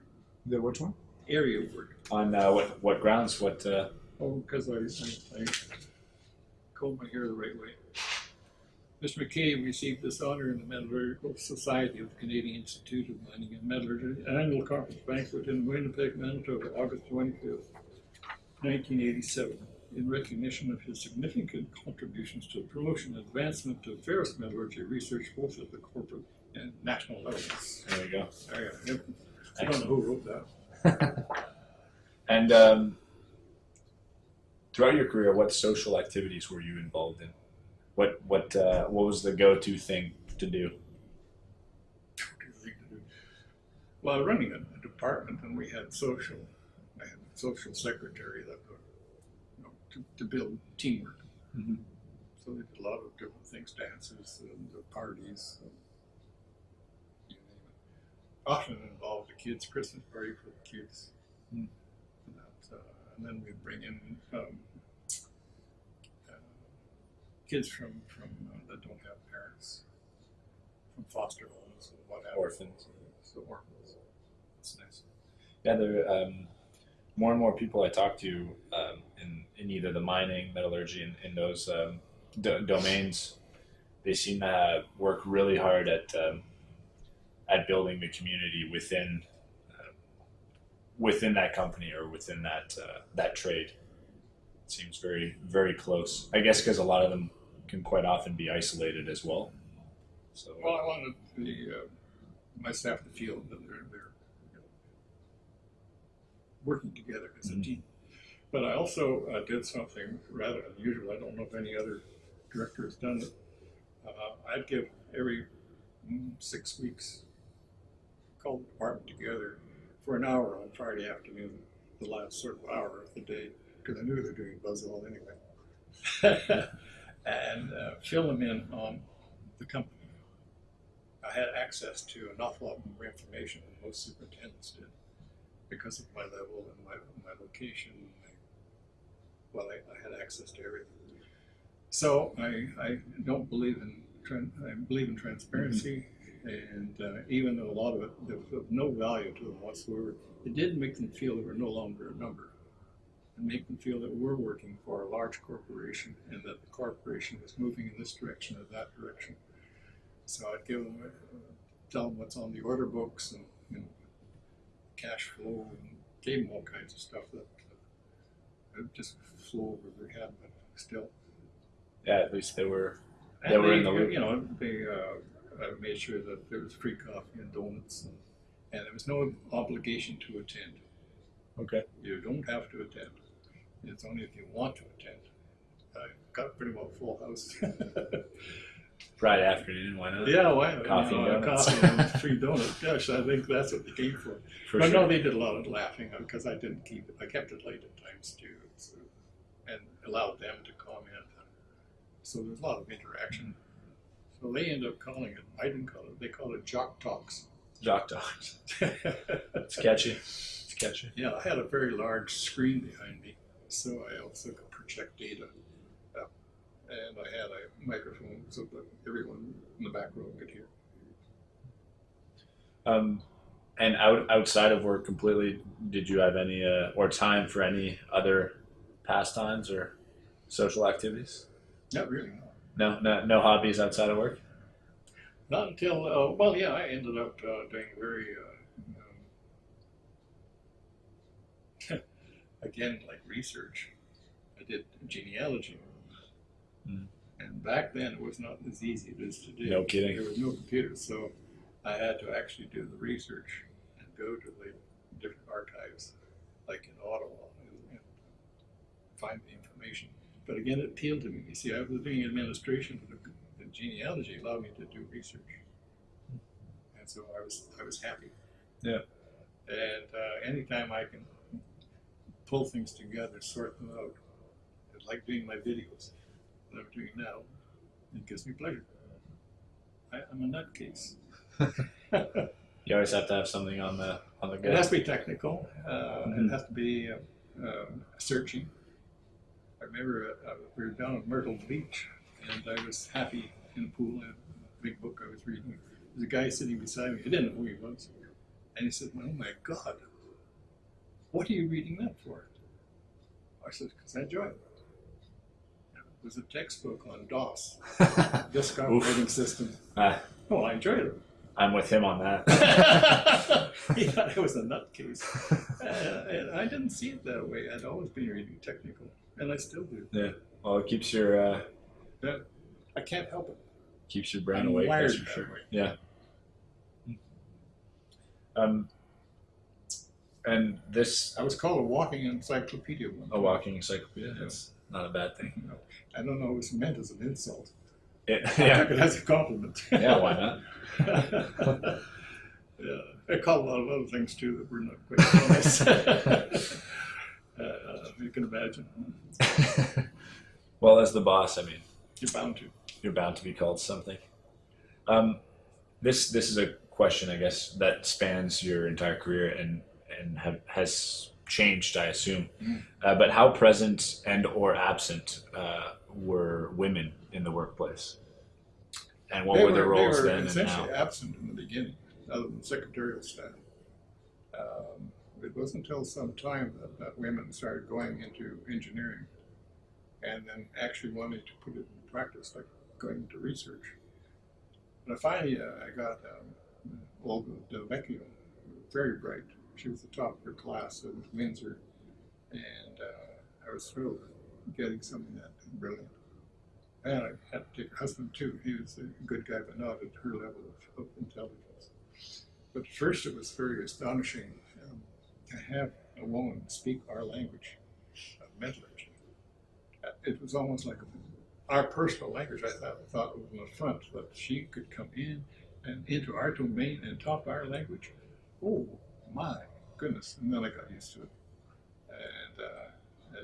The which one? Airey Award. On uh, what what grounds? What uh? Oh, because I, I, I combed my hair the right way. Mr. McKay received this honor in the Metallurgical Society of the Canadian Institute of Mining and Metallurgy annual conference banquet in Winnipeg, Manitoba, August 25th, 1987, in recognition of his significant contributions to the promotion and advancement of ferrous metallurgy research both at the corporate and national levels. There we go. I, I don't know who wrote that. And um, throughout your career, what social activities were you involved in? What what uh, what was the go-to thing to do? Well, running a, department, and we had social, I had a social secretary that would, you know, to, to build teamwork. Mhm. So they did a lot of different things, dances and the parties, and you name it. Often involved the kids' Christmas party for the kids. Mm. And, that, uh, and then we'd bring in um, uh, kids from from uh, that don't have parents, from foster homes and what have. Orphans. So orphans. It's nice. Yeah, there um, more and more people I talk to um, in in either the mining, metallurgy, and in, those um, do- domains, they seem to work really hard at um, at building the community within uh, within that company or within that uh, that trade. It seems very very close. I guess because a lot of them can quite often be isolated as well. So Well, I wanted the uh, my staff to feel that they're they're working together as a Mhm. team. But I also uh, did something rather unusual. I don't know if any other director has done it. Uh, I'd give every mm, six weeks call the department together for an hour on Friday afternoon, the last sort of hour of the day, because I knew they're doing buzz all anyway, and uh, fill them in on the company. I had access to an awful lot more information than most superintendents did because of my level and my, my location. well, I, I had access to everything. So I, I don't believe in I believe in transparency, and uh, even though a lot of it was of no value to them whatsoever, it did make them feel they were no longer a number, and make them feel that we're working for a large corporation and that the corporation is moving in this direction or that direction. So I'd give them, uh, tell them what's on the order books and, you know, cash flow and gave them all kinds of stuff that uh, just flew over their head, but still. Yeah, at least they were. And They were in the loop. You know, they uh, uh, made sure that there was free coffee and donuts, and, and there was no obligation to attend. Okay. You don't have to attend. It's only if you want to attend. I got pretty well full house. Friday afternoon, why not? yeah, why? Coffee you know, and donuts. coffee and free donuts. Gosh, I think that's what they came for. For but sure. no, they did a lot of laughing uh, because I didn't keep it. I kept it late at times too, so, and allowed them to comment. So there's a lot of interaction. So they end up calling it. I didn't call it. They call it jock talks. Jock talks. It's catchy. It's catchy. yeah, I had a very large screen behind me, so I also could project data. And I had a microphone so that everyone in the back row could hear. Um, and out outside of work completely, did you have any uh, or time for any other pastimes or social activities? Not really. No. No, no, no hobbies outside of work. Not until, uh, well, yeah, I ended up uh, doing very, uh, um, again, like research. I did genealogy. And back then it was not as easy as it is today. No kidding. There was no computer, so I had to actually do the research and go to the different archives, like in Ottawa, and, and find the information. But again, it appealed to me. You see, I was doing administration, but the, the genealogy allowed me to do research, and so I was I was happy. Yeah. And uh, anytime I can pull things together, sort them out, it's like doing my videos that I'm doing now. It gives me pleasure. I, I'm a nutcase. You always have to have something on the on the go. It has to be technical. Uh, Mhm. It has to be uh, um, searching. I remember uh, we were down at Myrtle Beach, and I was happy in the pool. I had a big book I was reading. There was a guy sitting beside me. I didn't know who he was, and he said, "Oh my God, what are you reading that for?" I said, "Because I enjoy it." Was a textbook on DOS, disk operating system. Ah, Oh, I enjoyed it. I'm with him on that. he thought I was a nutcase. Uh, and I didn't see it that way. I'd always been reading technical, and I still do. Yeah. Well, it keeps your uh, I can't help it. keeps your brain I'm awake. wired That's for sure. way. Yeah. Um, and this I was called a walking encyclopedia one. a walking encyclopedia. That's not a bad thing. I don't know. It was meant as an insult. It, I yeah. took it as a compliment. Yeah. Why not? yeah, I called a lot of other things too that were not quite nice. uh, you can imagine. well, as the boss, I mean, You're bound to. you're bound to be called something. Um, this this is a question, I guess, that spans your entire career and and have, has changed, I assume. Mm. Uh, but how present and or absent uh, were women in the workplace, and what they were their roles they were then essentially absent in the beginning, other than secretarial staff. Um, it wasn't until some time that, that women started going into engineering and then actually wanting to put it in practice, like going into research. And finally, uh, I got um, Olga Delvecchio, very bright. She was the top of her class at Windsor, and uh, I was thrilled getting something that brilliant. And I had to take her husband too. He was a good guy, but not at her level of, of intelligence. But at first, it was very astonishing um, to have a woman speak our language of metallurgy. It was almost like our personal language. I thought, thought it was an affront that she could come in and into our domain and talk our language. Oh my goodness! And then I got used to it, and uh,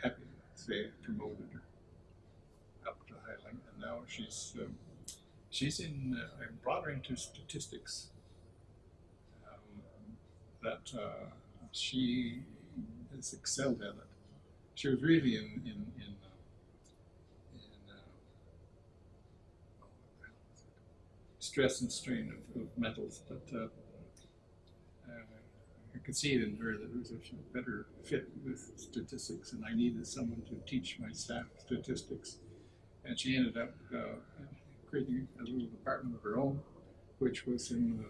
happy to say promoted her up to Highland, and now she's um, she's in. Uh, I brought her into statistics. Um, that uh, she has excelled at it. She was really in in in, uh, uh, oh, stress and strain of, of metals, but. Uh, I could see it in her that it was a better fit with statistics, and I needed someone to teach my staff statistics. And she ended up uh, creating a little department of her own, which was in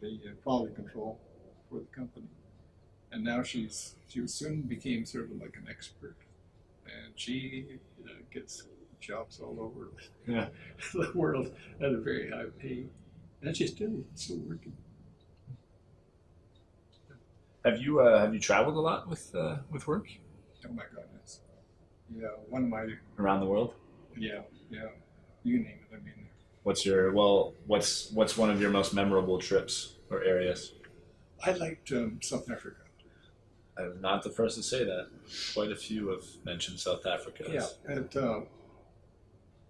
the, the quality control for the company. and now she's she soon became sort of like an expert, and she uh, gets jobs all over Yeah. the world at a very high pay, and she's still still working. Have you uh, have you traveled a lot with uh, with work Oh my goodness, yeah, one of my around the world? yeah yeah, you name it. I mean, What's your well? What's what's one of your most memorable trips or areas? I liked um, South Africa. I'm not the first to say that. Quite a few have mentioned South Africa. Yeah, and uh,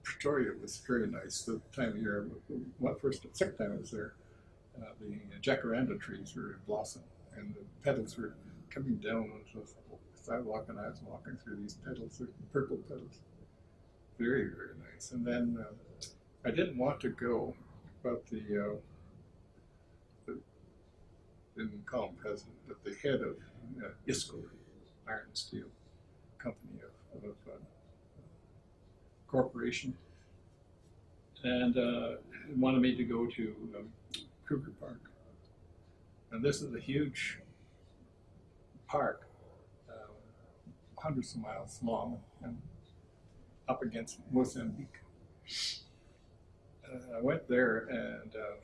Pretoria was very nice the time of year. What first, second time I was there, uh, the jacaranda trees were in blossom, and the petals were coming down onto the sidewalk, and I was walking through these petals, purple petals. Very, very nice. And then uh, I didn't want to go, but the, uh, the didn't call him president, but the head of uh, ISCOR, Iron and Steel Company of, of uh, corporation, and uh, wanted me to go to um, Park. And this is a huge park, uh, hundreds of miles long, and up against Mozambique. Uh, I went there, and uh,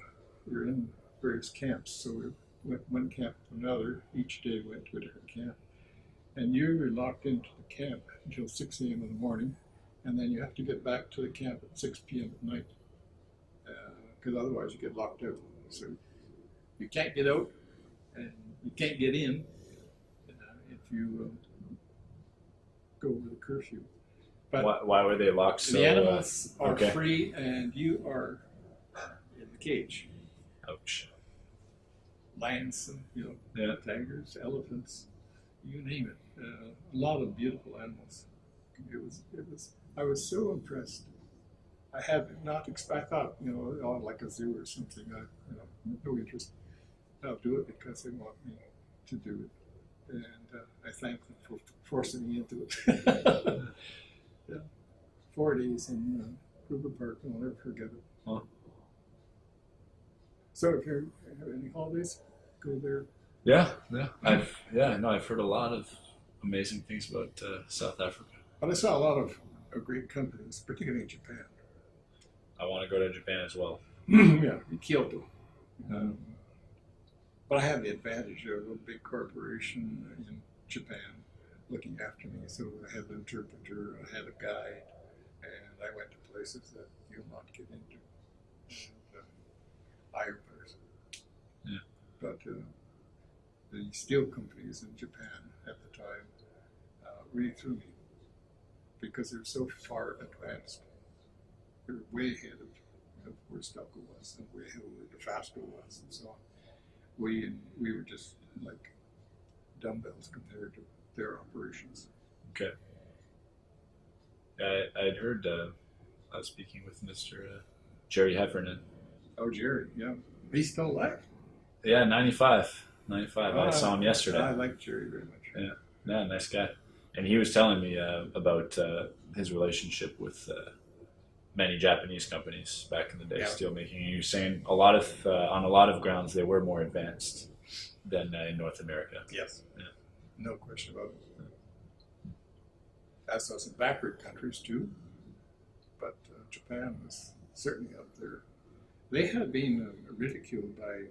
we were in various camps. So we went one camp to another. Each day we went to a different camp. And you were locked into the camp until 6 a.m. in the morning, and then you have to get back to the camp at 6 p.m. at night, because otherwise you get locked out. So you can't get out, and you can't get in uh, if you um, go over the curfew. But Why, why were they locked so? the animals are okay. free, and you are in the cage. Uh, ouch. Lions, and, you know, Yeah. tigers, elephants, you name it. Uh, a lot of beautiful animals. It was, it was. I was so impressed. I had not. I thought, you know, oh, like a zoo or something. I, you know, no interest. I'll do it because they want me to do it, and uh, I thank them for forcing me into it. yeah, four days in uh, Kruger Park. I'll never forget it. Huh. So, if you have any holidays, go there. Yeah, yeah. I've yeah, no, I've heard a lot of amazing things about uh, South Africa. But I saw a lot of, of great companies, particularly in Japan. I want to go to Japan as well. yeah, in Kyoto. Um, but I had the advantage of a big corporation in Japan looking after me. So I had an interpreter, I had a guide, and I went to places that you'll not get into. And, uh, Ironbars. Yeah. But uh, the steel companies in Japan at the time uh, really threw me because they're so far advanced. They're way ahead of, of where Stelco was and way ahead of where Dofasco was and so on. We we were just like dumbbells compared to their operations. Okay. I I'd heard uh, I was speaking with Mr. Uh, Jerry Heffernan. Oh, Jerry, yeah, he's still alive. Yeah, 95. 95. I Ah, saw him yesterday. I like Jerry very much. Yeah, nice guy. And he was telling me uh, about uh, his relationship with uh, many Japanese companies back in the day, Yeah. steelmaking. And was saying a lot of uh, on a lot of grounds they were more advanced than uh, in North America. Yes. Yeah. No question about it. As those backward countries too, but uh, Japan was certainly up there. They had been uh, ridiculed by.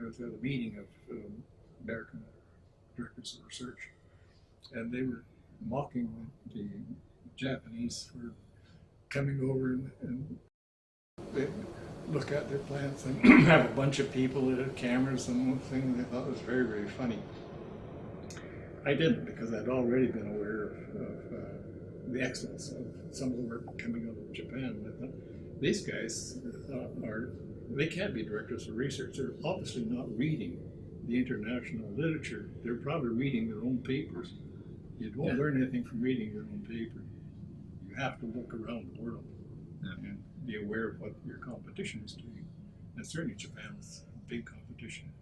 I was at a meeting of um, American directors of research, and they were mocking the Japanese for coming over and, and they look at their plants and have a bunch of people that had cameras and one thing they thought was very very funny. I didn't because I'd already been aware of, of uh, the excellence of some of the work coming out of Japan. I thought, these guys are, they can't be directors of research. They're obviously not reading the international literature. They're probably reading their own papers. You don't Yeah. learn anything from reading your own paper. You have to look around the world Yeah. and be aware of what your competition is doing. And certainly Japan is a big competition.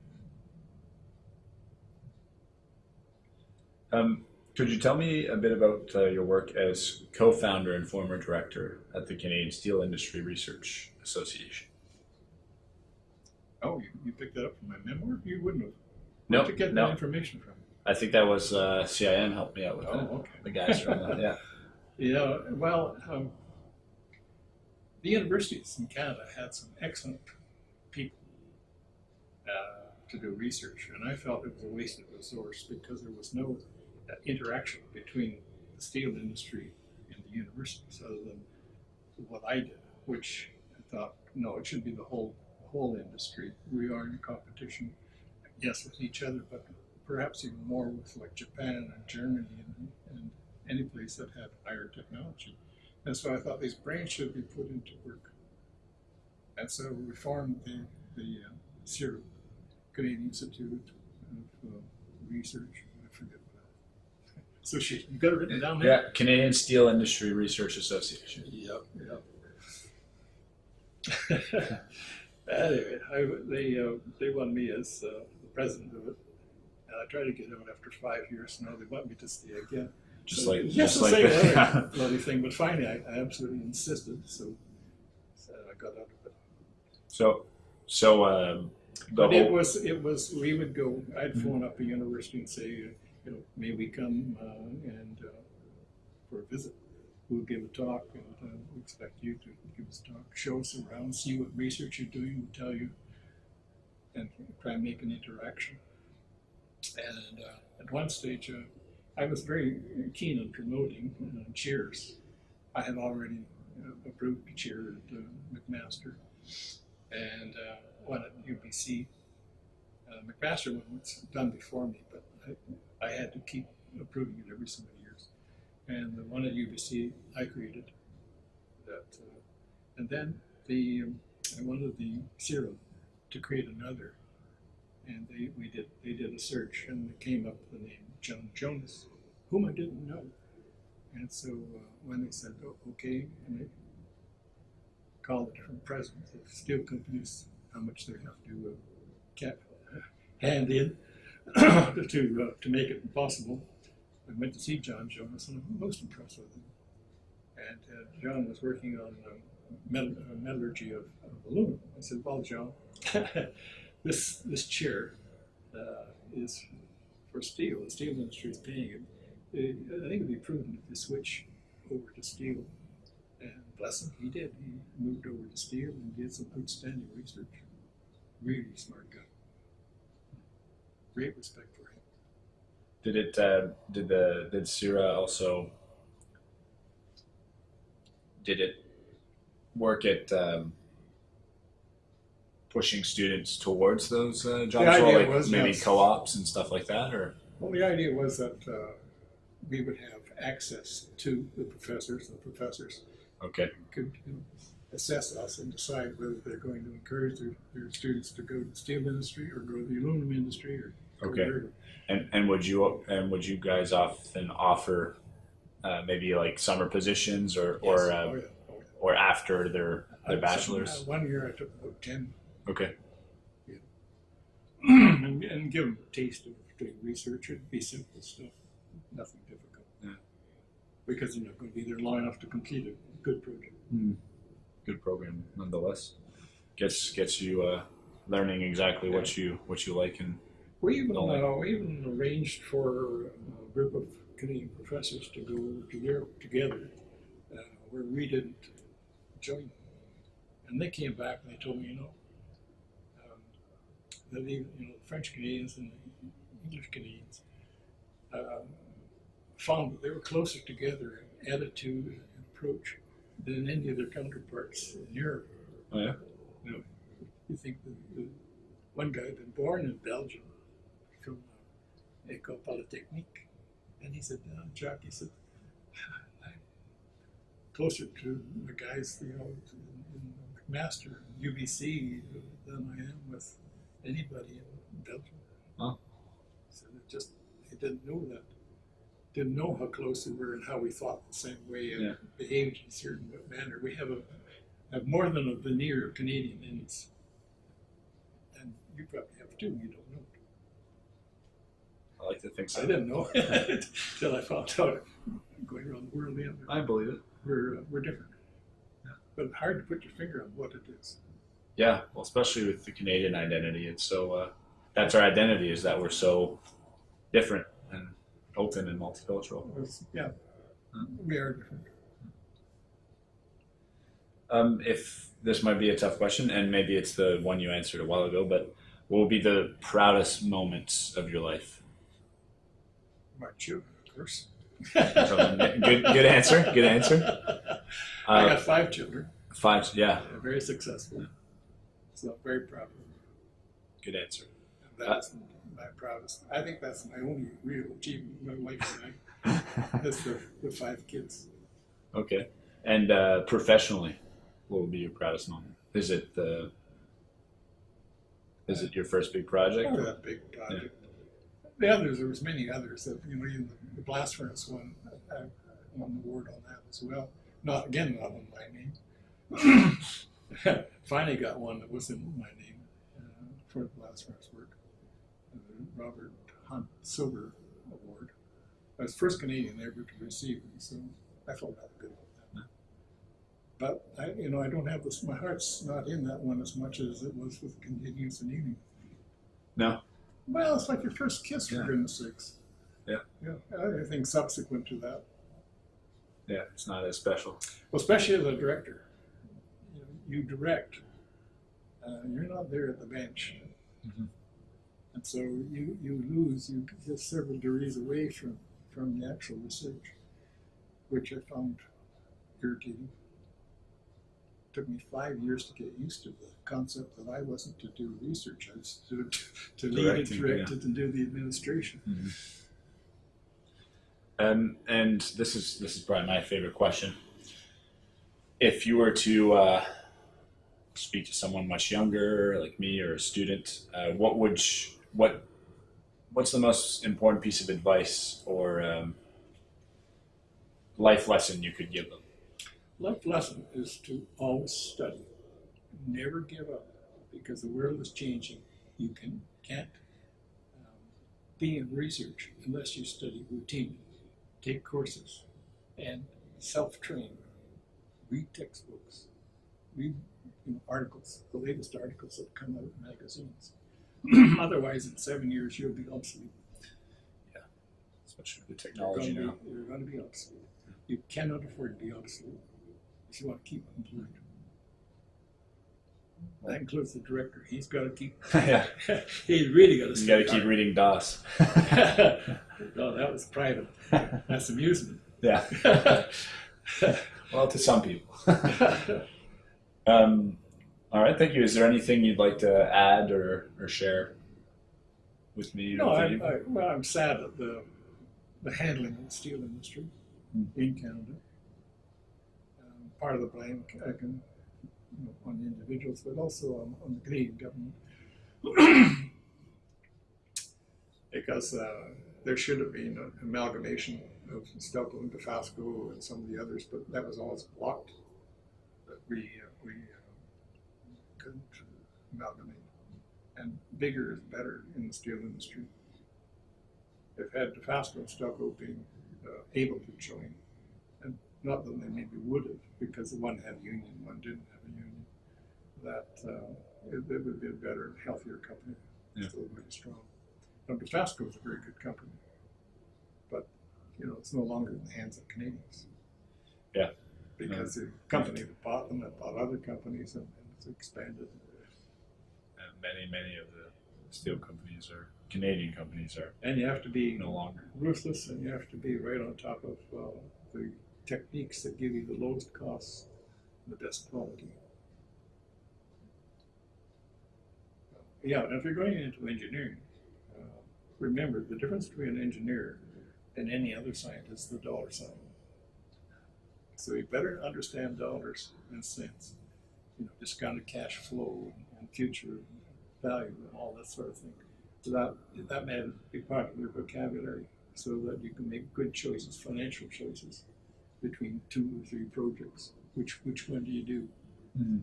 Um, could you tell me a bit about uh, your work as co-founder and former director at the Canadian Steel Industry Research Association? Oh, you, you picked that up from my memoir? You wouldn't have. No, Where'd you get no. that information from? I think that was uh, CIM helped me out with that. Oh, okay. The guys from that. Yeah. Yeah, well, um, the universities in Canada had some excellent people uh, to do research, and I felt it was a wasted resource because there was no uh, interaction between the steel industry and the universities other than what I did, which I thought, no, it should be the whole whole industry. We are in competition, yes, with each other, but perhaps even more with like Japan and Germany and, and any place that had higher technology. And so I thought these brains should be put into work. And so we formed the, the uh, CIRO, Canadian Institute of uh, Research. I forget what. Association. You got it written down there? Yeah. Canadian Steel Industry Research Association. Yep, yep. anyway, I, they uh, they want me as uh, the president of it, and I tried to get out after five years. Now they want me to stay again. Just So like just the like bloody thing, but finally I, I absolutely insisted, so, so I got out of it. so so um, the But it was it was we would go. I'd phone up the university and say, you know, may we come uh, and uh, for a visit. We'll give a talk, and uh, we expect you to give us a talk, show us around, see what research you're doing, we'll tell you, and try and make an interaction. And uh, at one stage, uh, I was very keen on promoting uh, cheers. I had already uh, approved cheer at uh, McMaster, and uh, one at UBC. Uh, McMaster one was done before me, but I, I had to keep approving it every so many years. And the one at UBC I created that, uh, and then the um, I wanted the CIRO to create another, and they we did they did a search and came up with the name John Jonas, whom I didn't know, and so uh, when they said oh, okay, and they called the different presidents of steel companies how much they have to uh, hand in to uh, to make it possible. I went to see John Jonas, and I'm most impressed with him. And uh, John was working on uh, metall- uh, metallurgy of, of aluminum. I said, "Well, John, this this chair uh, is for steel. The steel industry is paying it. I think it'd be prudent if you switch over to steel." And bless him, he did. He moved over to steel and did some outstanding research. Really smart guy. Great respect for him. did it uh, did the did Sira also did it work at um, pushing students towards those uh, jobs, or like was, maybe yes. co-ops and stuff like that, or Well, the idea was that uh, we would have access to the professors. The professors okay, could you know, assess us and decide whether they're going to encourage their, their students to go to the steel industry or go to the aluminum industry or Okay. and and would you and would you guys often offer uh, maybe like summer positions or or Yes. uh, oh, yeah. Oh, yeah. or after their their bachelor's? uh, one year I took about 10 Okay, and, and give them a taste of doing research. It'd be simple stuff, nothing difficult. Yeah. Because they're not going to be there long enough to complete a good project. good program nonetheless. Gets gets you uh, learning exactly what you what you like and We even, uh, we even arranged for a group of Canadian professors to go to Europe together, uh, where we didn't join. And they came back and they told me, you know, even you know the French Canadians and the English Canadians um, found that they were closer together in attitude and approach than any of their counterparts in Europe. oh yeah You know, you think the, the one guy had been born in Belgium from uh, École Polytechnique, and he said, uh, Jacques, he said, I'm closer to the guys, you know, in, in McMaster, UBC, than I am with anybody in Belgium. Huh. So it just, he didn't know that. Didn't know how close we were and how we thought the same way and Yeah. behaved in a certain manner. We have a have more than a veneer of Canadian in us. And you probably have too, you don't know. I like to think so. I didn't know until I found out going around the world. Yeah, I believe it. we're, uh, we're different. But hard to put your finger on what it is. Yeah, well, especially with the Canadian identity, it's so uh, that's our identity is that we're so different and open and multicultural. Yeah, Hmm. we are different. Um, if this might be a tough question, and maybe it's the one you answered a while ago, but what will be the proudest moments of your life? My children, of course. good, good answer. Good answer. I Uh, got five children. five. Yeah, They're very successful. So I'm very proud of them. good answer. That's my proudest. I think that's my only real achievement in my lifetime. That's the, the five kids. Okay. And uh, professionally, what would be your proudest moment? Is it the? Is it your first big project? That big project. The others, there was many others. That, you know, even the blast furnace one, I, I won the award on that as well. Not again, not in my name. Finally got one that was in my name uh, for the blast furnace work. The Robert Hunt Silver Award. I was the first Canadian ever to receive it, so I felt that good about that. But I, you know, I don't have this. My heart's not in that one as much as it was with continuous annealing. No. Well, it's like your first kiss, for Yeah. goodness sakes. Yeah. Yeah. I think subsequent to that, Yeah, it's not as special. well, especially as a director, you, direct. Uh, you're not there at the bench, Mhm. and so you you lose. You get several degrees away from from the actual research, which I found irritating. It took me five years to get used to the concept that I wasn't to do research. I was to, to lead it, Directing, direct it, and do the administration. Um, and this is this is probably my favorite question. If you were to uh, speak to someone much younger, like me, or a student, uh, what would sh- what what's the most important piece of advice or um, life lesson you could give them? Life lesson is to always study. Never give up because the world is changing. You can, can't um, be in research unless you study routinely, take courses, and self train. Read textbooks, read you know, articles, the latest articles that come out in magazines. Otherwise, in seven years, you'll be obsolete. Yeah, Especially with the You're technology now. be- You're going to be obsolete. You cannot afford to be obsolete if you want to keep employed. That includes the director. He's got to keep. yeah, He's really got to. you got to keep reading DOS. no, that was private. That's amusement. yeah. well, to some people. Um, all right, thank you. Is there anything you'd like to add or, or share with me? no, I, I, well, I'm sad at the the handling of the steel industry Hmm. in Canada. Um, part of the blame I can you know, on the individuals, but also on, on the Canadian government. because uh, there should have been an amalgamation of Stelco and Dofasco and some of the others, but that was always blocked. That we uh, we uh, couldn't amalgamate, and bigger is better in the steel industry. If had Dofasco and Stelco been uh, able to join, and not that they maybe would have, because one had a union, one didn't have a union, that uh, it, it would be a better, healthier company, Yeah. still very strong. Now, Dofasco is a very good company, but you know it's no longer in the hands of Canadians. Yeah. Because the company that bought them had bought other companies and, and it's expanded. Uh, many, many of the steel companies are Canadian companies are And you have to be no longer. ruthless and you have to be right on top of uh, the techniques that give you the lowest costs, and the best quality. Yeah, and if you're going into engineering, uh, remember the difference between an engineer and any other scientist is the dollar sign. So you better understand dollars and cents, you know, discounted cash flow and future value and all that sort of thing. So that that may be part of your vocabulary, so that you can make good choices, financial choices, between two or three projects. Which which one do you do? Mhm.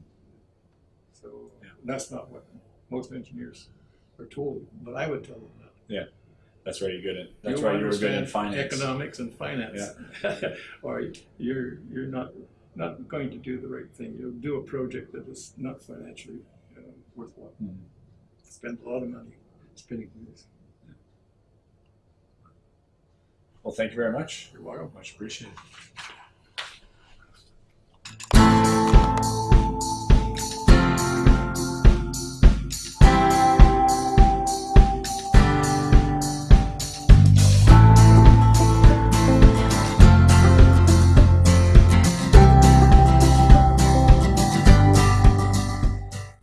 So Yeah. that's not what most engineers are told, but I would tell them that. That's why you're good at. That's You'll why you were good in finance. economics and finance, or you're you're not not going to do the right thing. You'll do a project that is not financially uh, worthwhile. Mhm. Spend a lot of money spinning wheels. Well, thank you very much. You're welcome. Much appreciated.